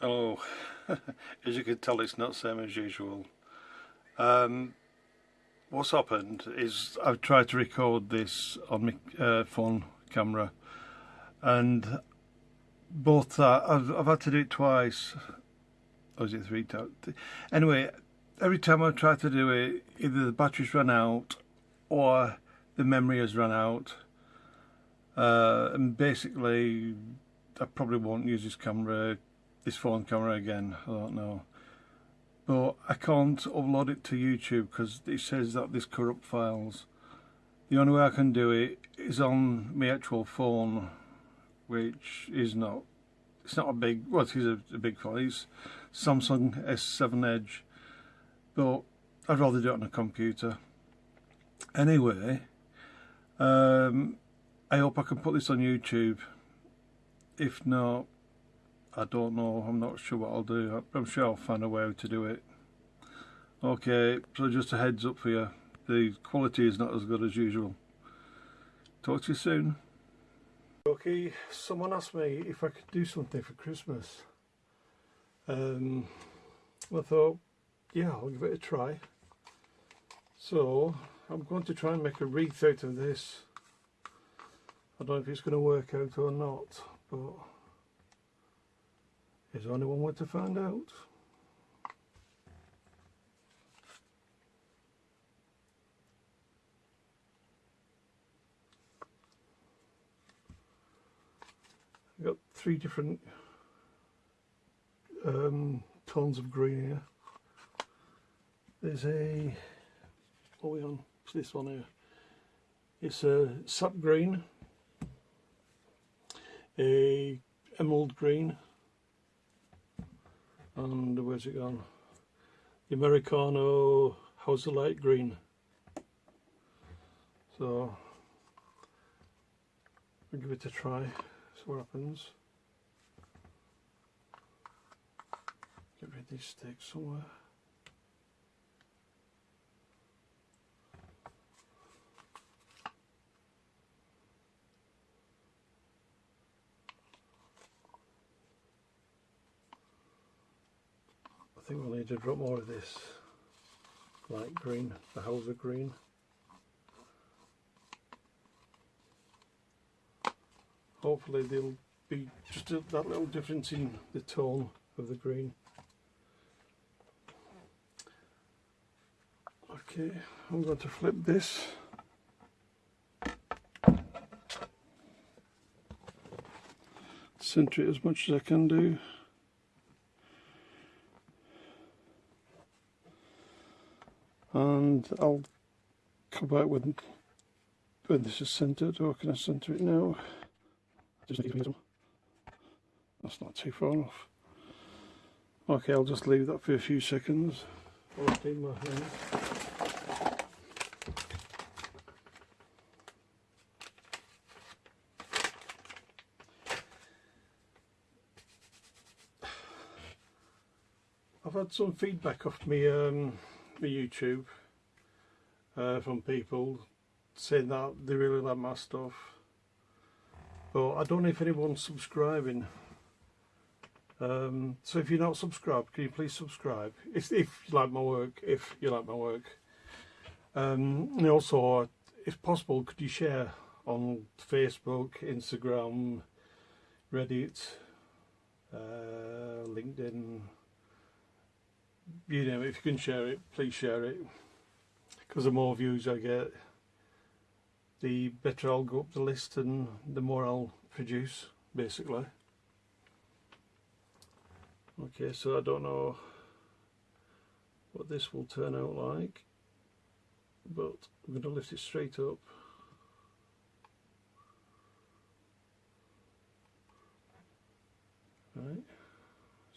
Hello, as you can tell it's not same as usual. Um, what's happened is I've tried to record this on my uh, phone camera and both uh, I've, I've had to do it twice or is it three times anyway every time I try to do it either the batteries run out or the memory has run out uh, and basically I probably won't use this camera this phone camera again. I don't know. But I can't upload it to YouTube because it says that this corrupt files. The only way I can do it is on my actual phone which is not it's not a big well it is a, a big phone. It's Samsung S7 Edge but I'd rather do it on a computer. Anyway um, I hope I can put this on YouTube if not I don't know, I'm not sure what I'll do. I'm sure I'll find a way to do it. Okay, so just a heads up for you. The quality is not as good as usual. Talk to you soon. Okay, someone asked me if I could do something for Christmas. Um, I thought, yeah, I'll give it a try. So, I'm going to try and make a wreath out of this. I don't know if it's going to work out or not, but is anyone want to find out? I've got three different um, tones of green here. There's a, what are we on? It's this one here. It's a sap green, a emerald green, and where's it gone? The Americano House of Light Green. So I'll give it a try, see what happens. Get rid of these sticks somewhere. Think we'll need to drop more of this light green, the Hauser green. Hopefully there'll be just a, that little difference in the tone of the green. Okay, I'm going to flip this. Center it as much as I can do. And I'll come back when when this is centered or can I center it now? Just need to that's not too far off. Okay I'll just leave that for a few seconds. I'll clean my hands I've had some feedback off me um, my YouTube uh, from people saying that they really like my stuff. But I don't know if anyone's subscribing. Um, so if you're not subscribed can you please subscribe? If, if you like my work if you like my work. Um, and also if possible could you share on Facebook Instagram Reddit uh, LinkedIn? You know if you can share it please share it because the more views I get the better I'll go up the list and the more I'll produce basically. Okay so I don't know what this will turn out like but I'm going to lift it straight up. Right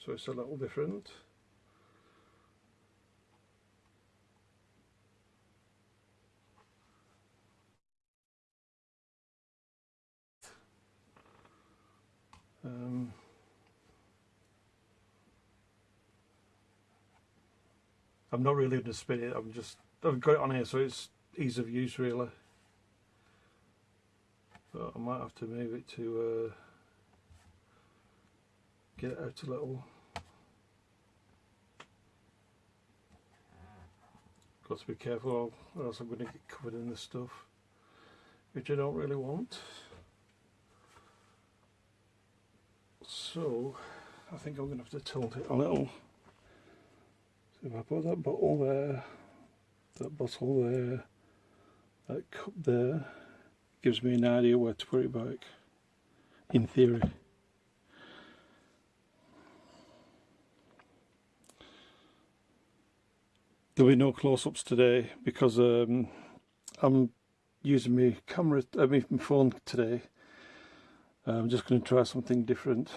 so it's a little different I'm not really going to spin it, I'm just, I've got it on here so it's ease of use really. but I might have to move it to uh, get it out a little. Got to be careful or else I'm going to get covered in this stuff, which I don't really want. So I think I'm going to have to tilt it a little. So if I put that bottle there, that bottle there, that cup there, gives me an idea where to put it back, in theory. There'll be no close-ups today because um, I'm using my camera, I mean my phone today. I'm just going to try something different.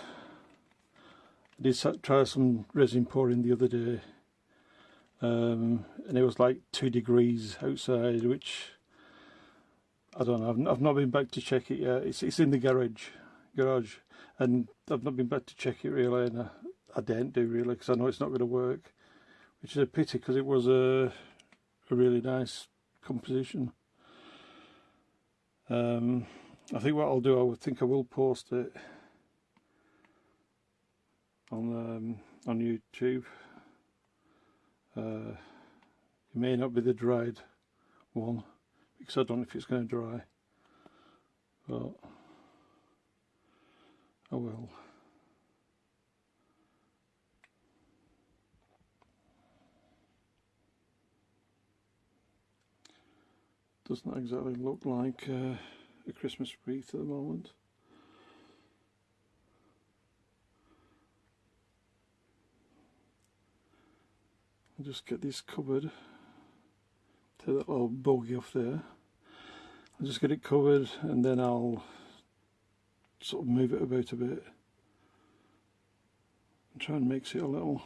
I did try some resin pouring the other day um, and it was like two degrees outside which I don't know I've, I've not been back to check it yet it's, it's in the garage garage and I've not been back to check it really and I, I didn't do really because I know it's not going to work which is a pity because it was a, a really nice composition. Um, I think what I'll do, I would think I will post it on um, on YouTube. Uh, it may not be the dried one because I don't know if it's going to dry, but I will. doesn't exactly look like uh, a Christmas wreath at the moment. I'll just get this covered, take that little bogey off there. I'll just get it covered and then I'll sort of move it about a bit and try and mix it a little.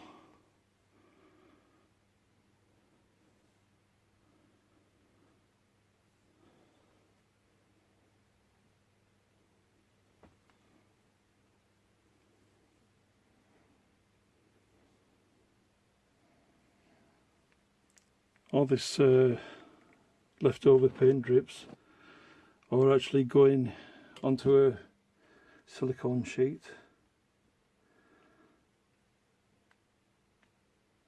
All this uh, leftover paint drips are actually going onto a silicone sheet.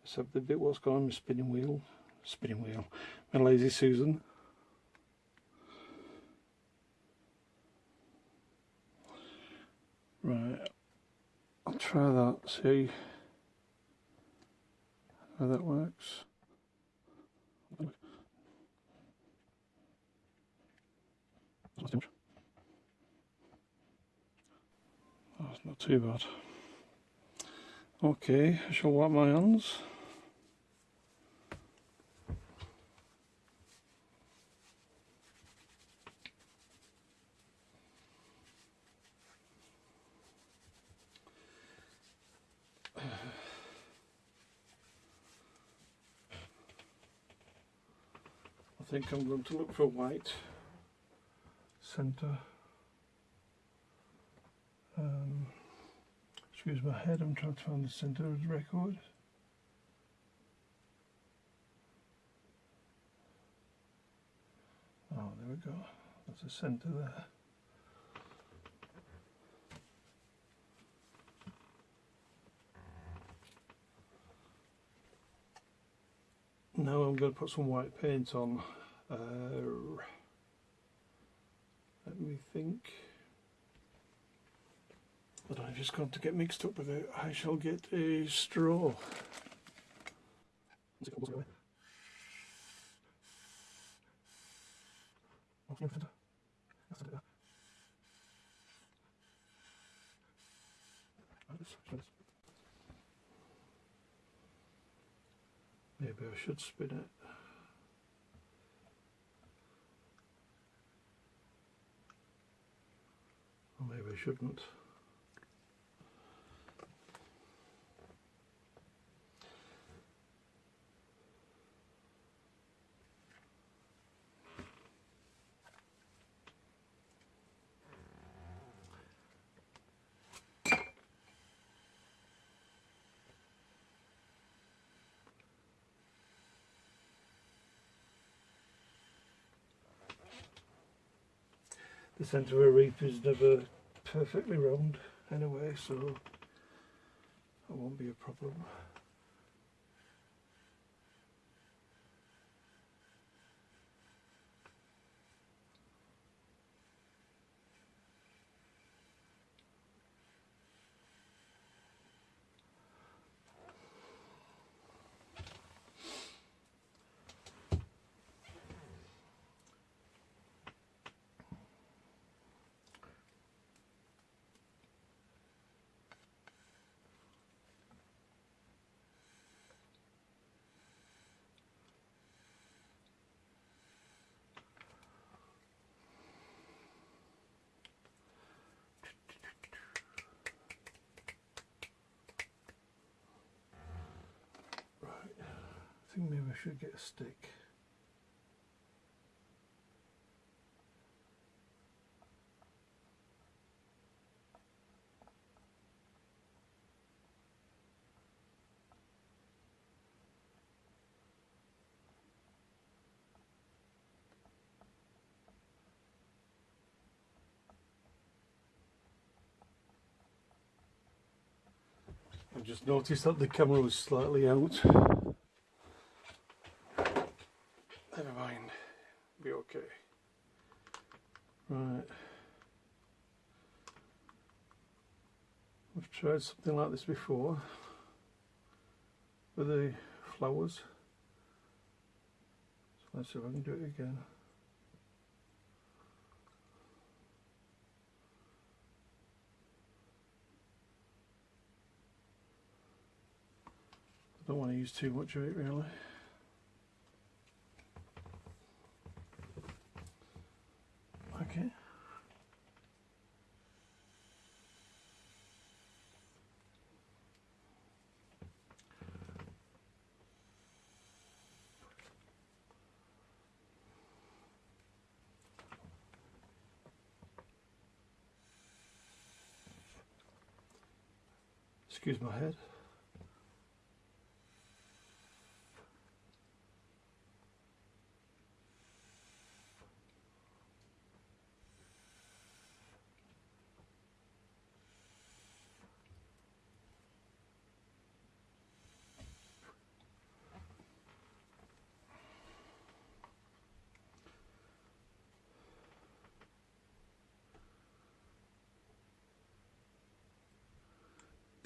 Except the bit what's gone my spinning wheel spinning wheel my lazy Susan. Right I'll try that see how that works That's not too bad. Okay, I shall wipe my hands. I think I'm going to look for white center. Um, excuse my head, I'm trying to find the center of the record. Oh, there we go. That's the center there. Now I'm going to put some white paint on. Uh, let me think. But I've just got to get mixed up with it. I shall get a straw. Maybe I should spin it. Or maybe I shouldn't. The centre of a reef is never perfectly round anyway, so that won't be a problem. Think maybe I should get a stick. I just noticed that the camera was slightly out. Never mind, be okay. Right. I've tried something like this before with the flowers. So let's see if I can do it again. I don't want to use too much of it really. Okay. Excuse my head.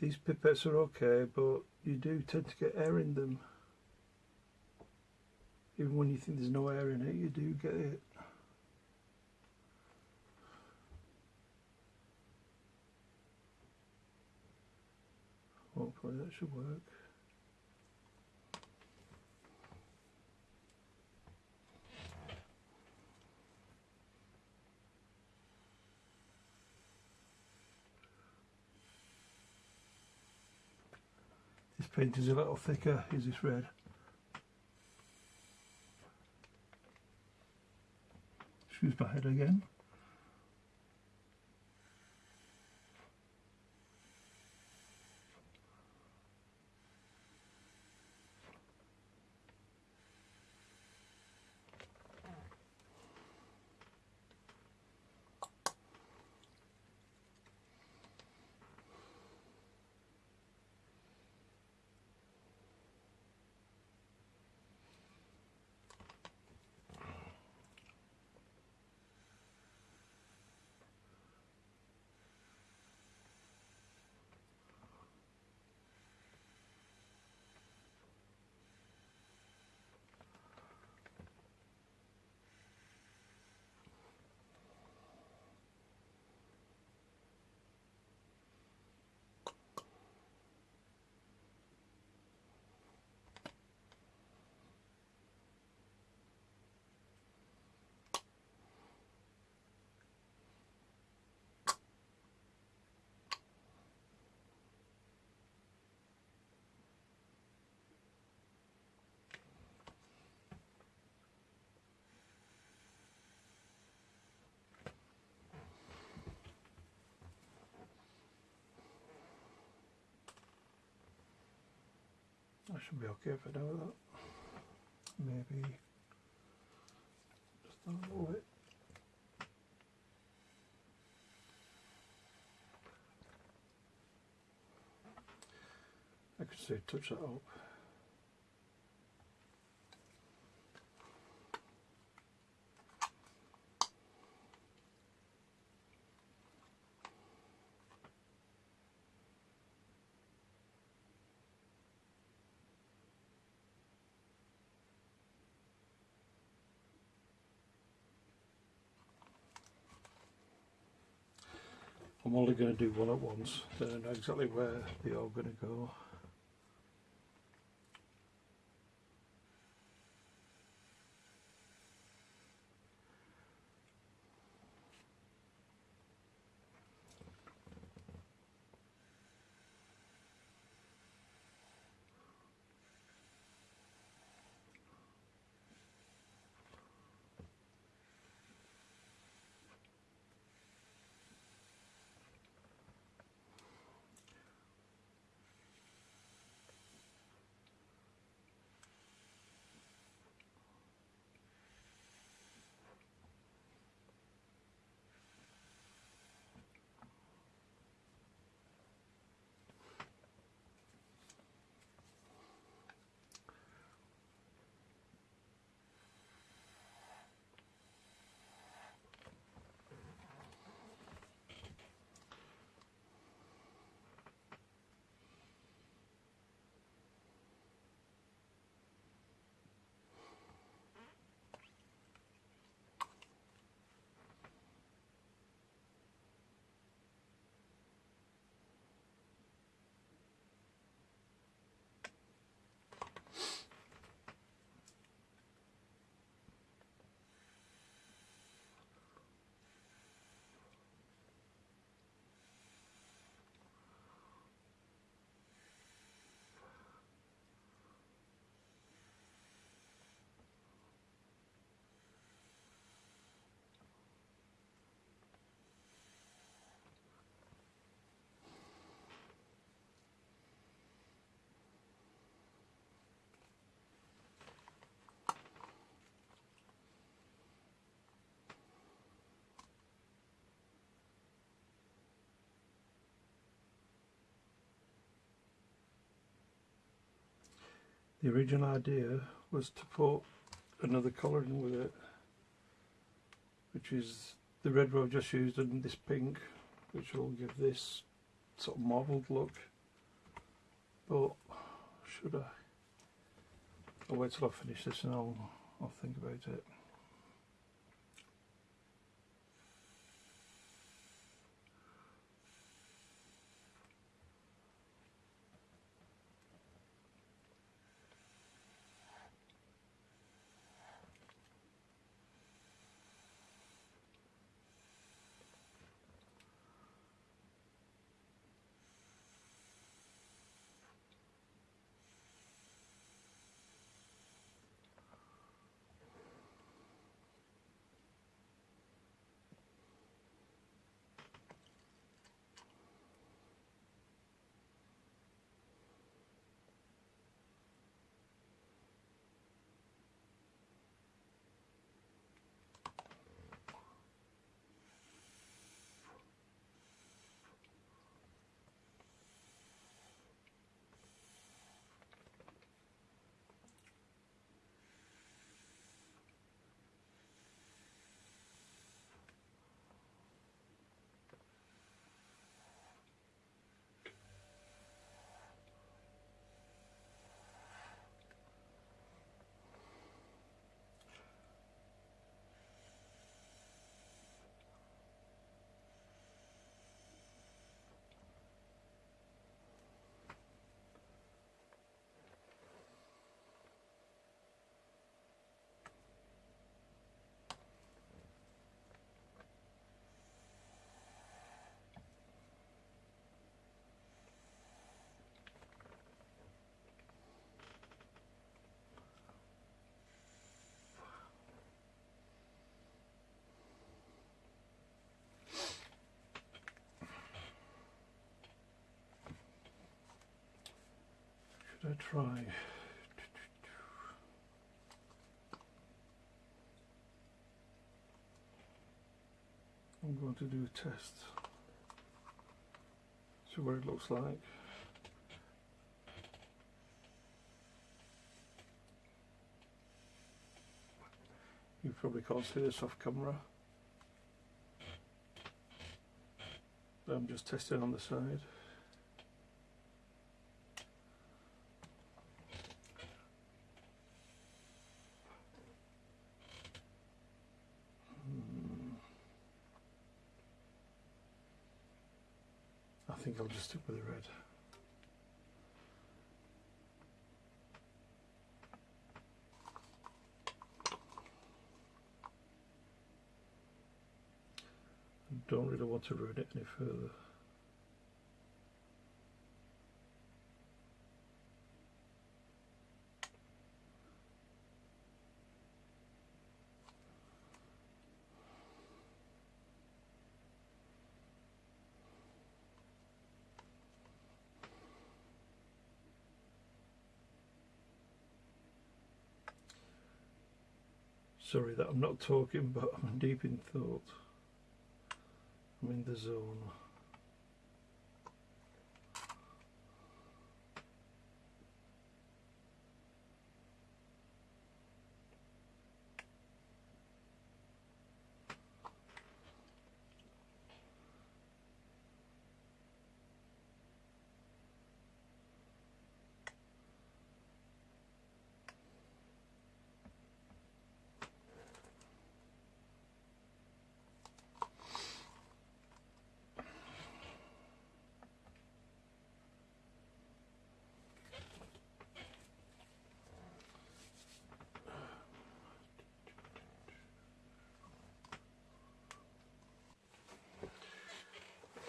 These pipettes are okay, but you do tend to get air in them. Even when you think there's no air in it, you do get it. Hopefully that should work. Paint is a little thicker, is this red? Excuse my head again. I should be okay if I do that. Maybe just a little bit. I could say touch that up. I'm only going to do one at once, then I know exactly where they are going to go. The original idea was to put another colour in with it, which is the red I've just used and this pink, which will give this sort of marbled look. But should I? I'll wait till I finish this and I'll I'll think about it. try. I'm going to do a test. See what it looks like. You probably can't see this off camera. I'm just testing on the side. Don't want to ruin it any further. Sorry that I'm not talking, but I'm deep in thought. I'm in the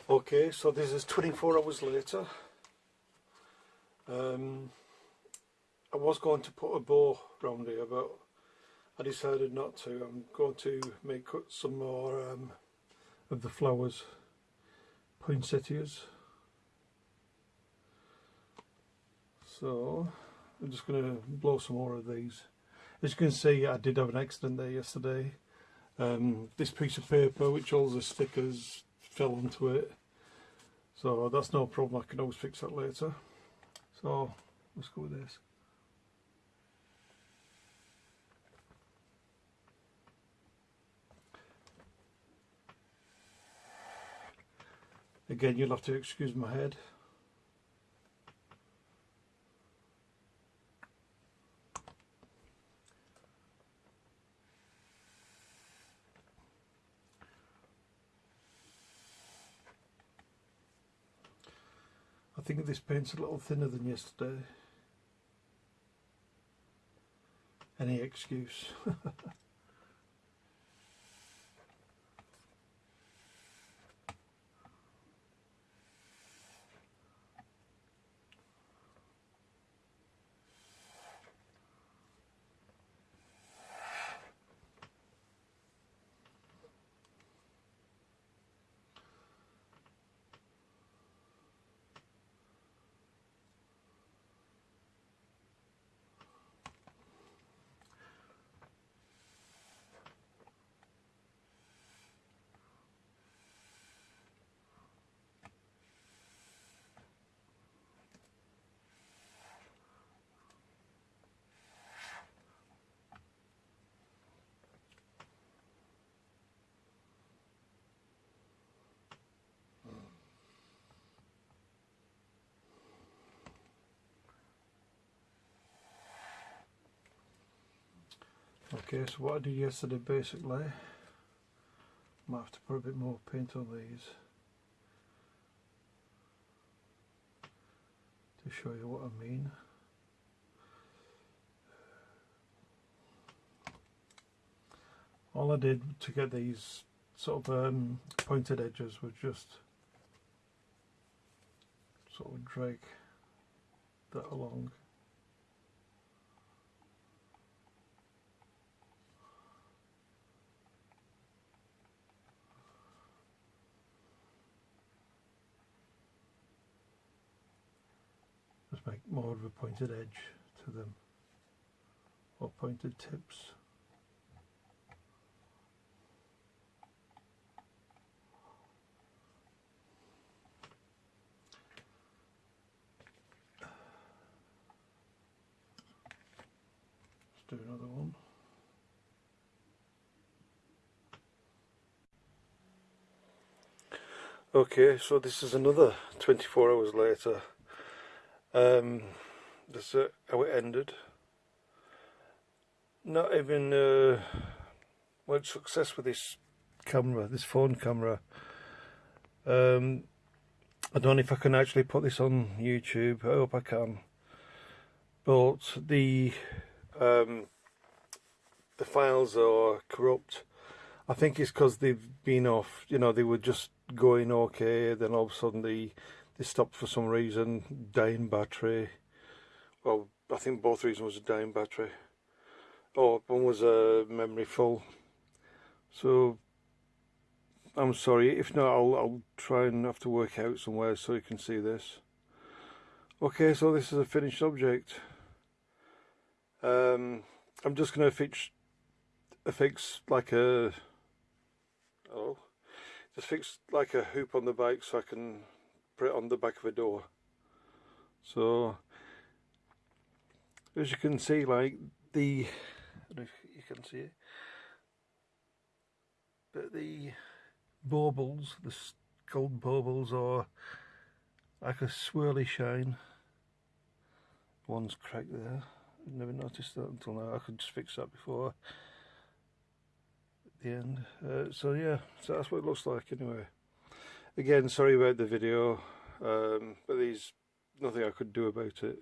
Okay, so this is 24 hours later. Um, I was going to put a bow round here, but I decided not to. I'm going to make cut some more um, of the flowers, poinsettias. So I'm just going to blow some more of these. As you can see, I did have an accident there yesterday. Um, this piece of paper, which holds the stickers, fell onto it. So that's no problem. I can always fix that later. So let's go with this. Again you'll have to excuse my head think of this paint's a little thinner than yesterday. Any excuse. Okay, so what I did yesterday basically, might have to put a bit more paint on these to show you what I mean. All I did to get these sort of um, pointed edges was just sort of drag that along. make more of a pointed edge to them. Or pointed tips. Let's do another one. Okay so this is another 24 hours later. Um, this is how it ended. Not even uh, much success with this camera, this phone camera. Um, I don't know if I can actually put this on YouTube. I hope I can. But the um, the files are corrupt. I think it's because they've been off. You know, they were just going okay, then all of a sudden they they stopped for some reason, dying battery. Well, I think both reasons was a dying battery. Oh, one was a memory full. So I'm sorry. If not, I'll I'll try and have to work out somewhere so you can see this. Okay, so this is a finished object. Um, I'm just going to fix fix like a oh just fix like a hoop on the bike so I can on the back of a door so as you can see like the if you can see it but the baubles the gold baubles are like a swirly shine one's cracked there I've never noticed that until now I could just fix that before the end. Uh, so yeah, so that's what it looks like anyway. Again, sorry about the video, um, but there's nothing I could do about it.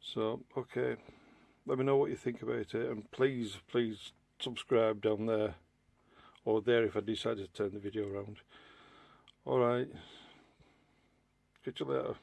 So, okay, let me know what you think about it, and please, please subscribe down there, or there if I decide to turn the video around. Alright, catch you later.